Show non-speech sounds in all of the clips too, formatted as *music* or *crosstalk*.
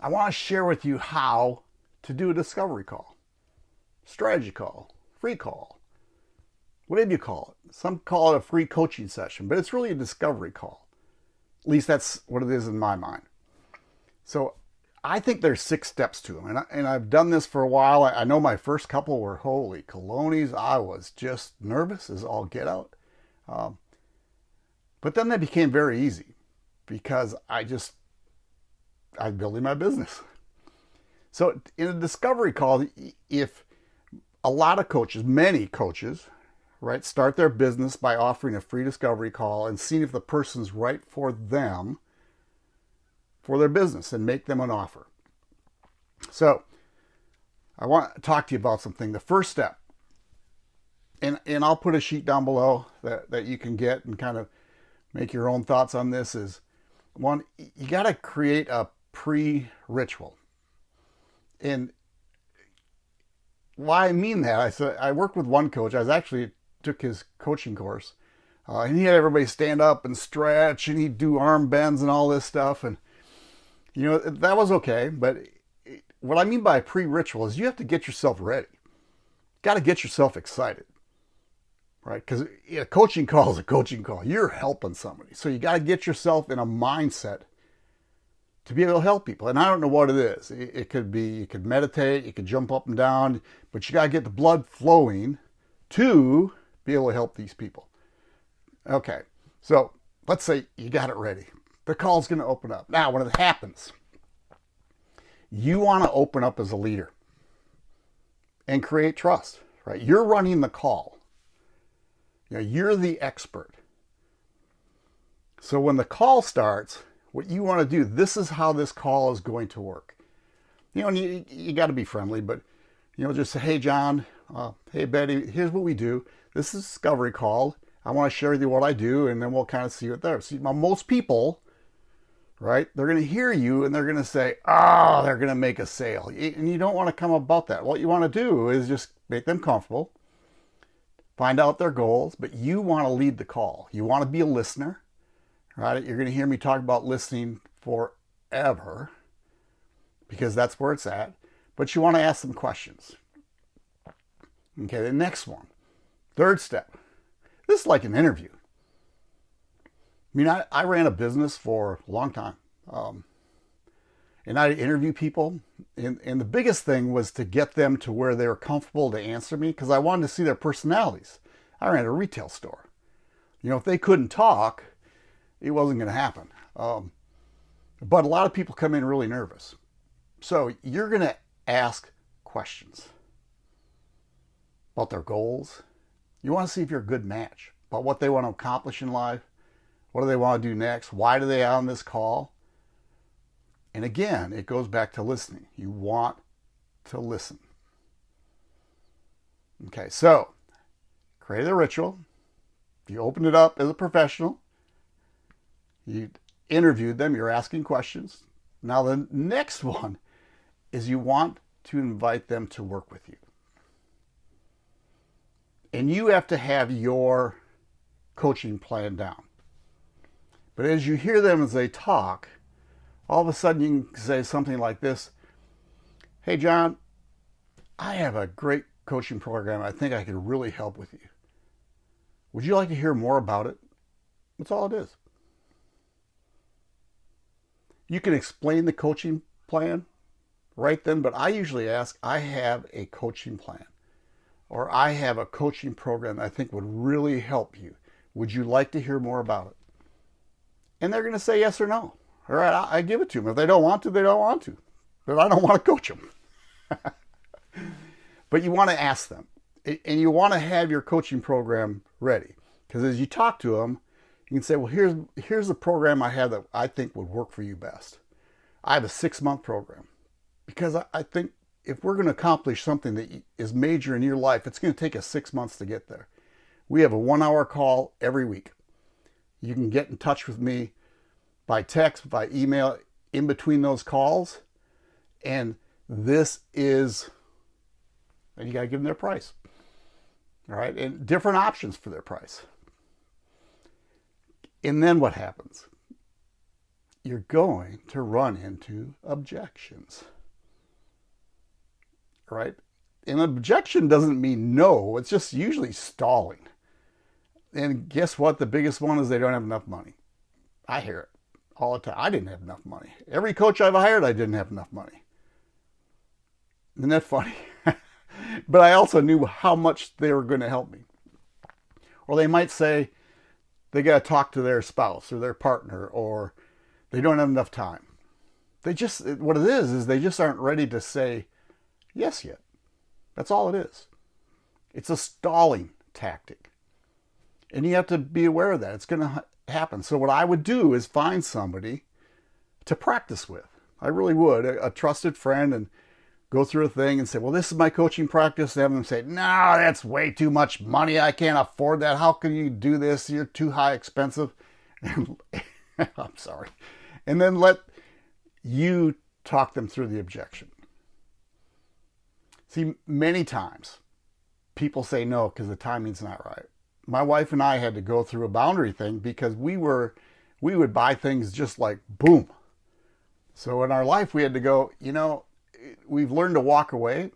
I want to share with you how to do a discovery call, strategy call, free call, whatever you call it. Some call it a free coaching session, but it's really a discovery call. At least that's what it is in my mind. So I think there's six steps to them, and, I, and I've done this for a while. I, I know my first couple were holy colonies. I was just nervous as all get out. Um, but then they became very easy because I just, I'm building my business. So in a discovery call, if a lot of coaches, many coaches, right, start their business by offering a free discovery call and seeing if the person's right for them for their business and make them an offer. So I want to talk to you about something. The first step, and, and I'll put a sheet down below that, that you can get and kind of make your own thoughts on this is one, you got to create a pre-ritual. And why I mean that, I said I worked with one coach. I was actually took his coaching course, uh, and he had everybody stand up and stretch, and he'd do arm bends and all this stuff. And you know that was okay, but what I mean by pre-ritual is you have to get yourself ready. Got to get yourself excited right? Because a coaching *laughs* call is a coaching call. You're helping somebody. So you got to get yourself in a mindset to be able to help people. And I don't know what it is. It, could be, you could meditate, you could jump up and down, but you got to get the blood flowing to be able to help these people. Okay, so let's say you got it ready. The call's going to open up. Now, when it happens, you want to open up as a leader and create trust, right? You're running the call. You know, you're the expert. So when the call starts, what you want to do, this is how this call is going to work. You know, and you, you got to be friendly, but, you know, just say, hey, John, uh, hey, Betty, here's what we do. This is discovery call. I want to share with you what I do, and then we'll kind of see what there. See, most people, right, they're going to hear you and they're going to say, oh, they're going to make a sale. And you don't want to come about that. What you want to do is just make them comfortable find out their goals, but you want to lead the call. You want to be a listener, right? You're going to hear me talk about listening forever because that's where it's at, but you want to ask some questions. Okay, the next one, third step. This is like an interview. I mean, I, I ran a business for a long time. Um, and I interview people. And, and the biggest thing was to get them to where they were comfortable to answer me because I wanted to see their personalities. I ran a retail store. You know, if they couldn't talk, it wasn't going to happen. Um, but a lot of people come in really nervous. So you're going to ask questions about their goals. You want to see if you're a good match about what they want to accomplish in life. What do they want to do next? Why do they on this call? And again, it goes back to listening. You want to listen. Okay, so create a ritual. You open it up as a professional. You interviewed them. You're asking questions. Now the next one is you want to invite them to work with you. And you have to have your coaching plan down. But as you hear them as they talk, all of a sudden you can say something like this Hey, John, I have a great coaching program. I think I could really help with you. Would you like to hear more about it? That's all it is. You can explain the coaching plan right then, but I usually ask, I have a coaching plan or I have a coaching program I think would really help you. Would you like to hear more about it? And they're going to say yes or no. All right, I, I give it to them. If they don't want to, they don't want to. But I don't want to coach them. *laughs* but you want to ask them. And you want to have your coaching program ready. Because as you talk to them, you can say, well, here's, here's the program I have that I think would work for you best. I have a six-month program. Because I, I think if we're going to accomplish something that is major in your life, it's going to take us six months to get there. We have a one-hour call every week. You can get in touch with me by text, by email, in between those calls. And this is, and you got to give them their price. All right, and different options for their price. And then what happens? you're going to run into objections. Right? An objection doesn't mean no, it's just usually stalling. And guess what? The biggest one is they don't have enough money. I hear it all the time. I didn't have enough money. Every coach I've hired, I didn't have enough money. Isn't that funny? *laughs* but I also knew how much they were going to help me. Or they might say they got to talk to their spouse or their partner, or they don't have enough time. They just, what it is, is they just aren't ready to say yes yet. That's all it is. It's a stalling tactic. And you have to be aware of that. It's going to happen. So what I would do is find somebody to practice with. I really would, a, a trusted friend, and go through a thing and say, well, this is my coaching practice. And have them say, no, that's way too much money. I can't afford that. How can you do this? You're too high expensive. *laughs* I'm sorry. And then let you talk them through the objection. See, many times people say no because the timing's not right. My wife and I had to go through a boundary thing because we were, we would buy things just like boom. So in our life, we had to go, you know, we've learned to walk away.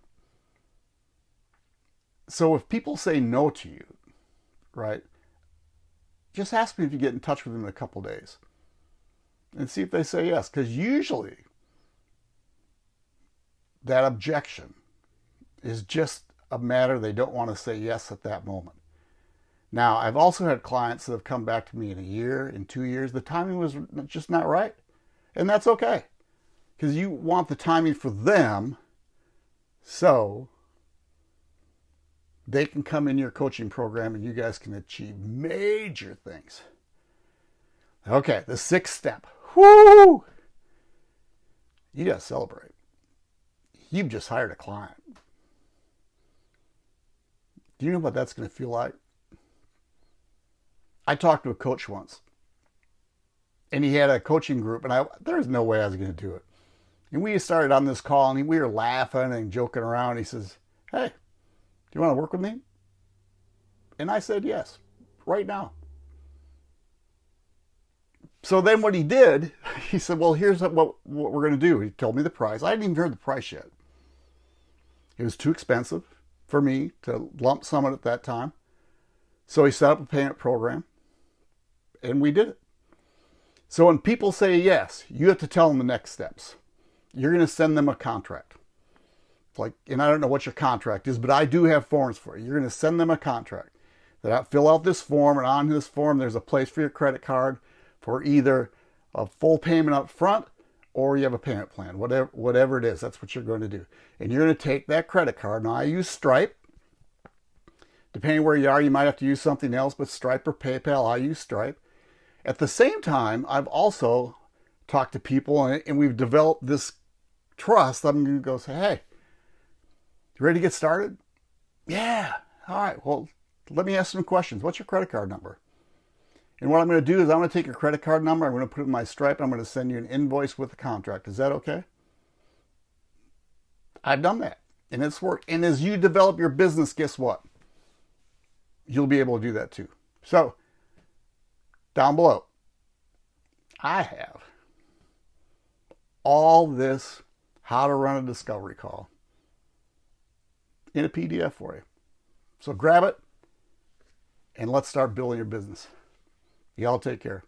So if people say no to you, right, just ask me if you get in touch with them in a couple days and see if they say yes. Because usually that objection is just a matter they don't want to say yes at that moment. Now, I've also had clients that have come back to me in a year, in two years. The timing was just not right. And that's okay because you want the timing for them so they can come in your coaching program and you guys can achieve major things. Okay, the sixth step. Whoo! You got to celebrate. You've just hired a client. Do you know what that's going to feel like? I talked to a coach once, and he had a coaching group, and I there's no way I was going to do it. And we started on this call and we were laughing and joking around. He says, Hey, do you want to work with me? And I said, Yes, right now. So then what he did, *laughs* he said, Well, here's what, what we're going to do. He told me the price. I hadn't even heard the price yet. It was too expensive for me to lump sum it at that time. So he set up a payment program and we did it. So when people say yes, you have to tell them the next steps you're going to send them a contract. Like, and I don't know what your contract is, but I do have forms for you. You're going to send them a contract. That I fill out this form, and on this form, there's a place for your credit card for either a full payment up front or you have a payment plan, whatever, whatever it is, that's what you're going to do. And you're going to take that credit card. Now, I use Stripe. Depending where you are, you might have to use something else, but Stripe or PayPal, I use Stripe. At the same time, I've also talked to people and, and we've developed this trust, I'm going to go say, hey, you ready to get started? Yeah. All right. Well, let me ask some questions. What's your credit card number? And what I'm going to do is I'm going to take your credit card number, I'm going to put it in my Stripe, I'm going to send you an invoice with the contract. Is that okay? I've done that, and it's worked. And as you develop your business, guess what? You'll be able to do that too. So, down below, I have all this how to run a discovery call in a PDF for you. So grab it and let's start building your business. Y'all take care.